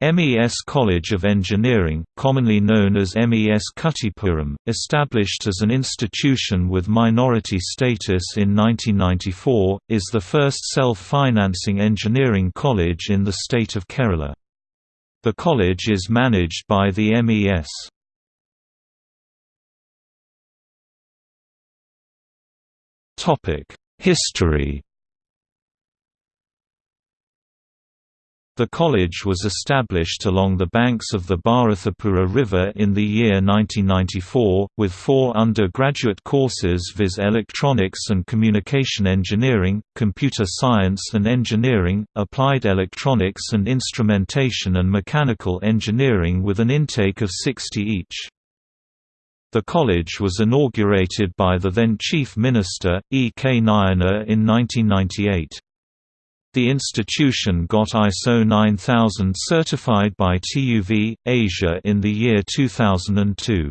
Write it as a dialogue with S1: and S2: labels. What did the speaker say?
S1: MES College of Engineering, commonly known as MES Kuttipuram, established as an institution with minority status in 1994, is the first self-financing engineering college in the state of Kerala. The college is managed by the MES. History The college was established along the banks of the Bharathapuzha River in the year 1994, with four undergraduate courses viz. Electronics and Communication Engineering, Computer Science and Engineering, Applied Electronics and Instrumentation and Mechanical Engineering with an intake of 60 each. The college was inaugurated by the then Chief Minister, E. K. Nayanar in 1998. The institution got ISO 9000 certified by TÜV, Asia in the year 2002.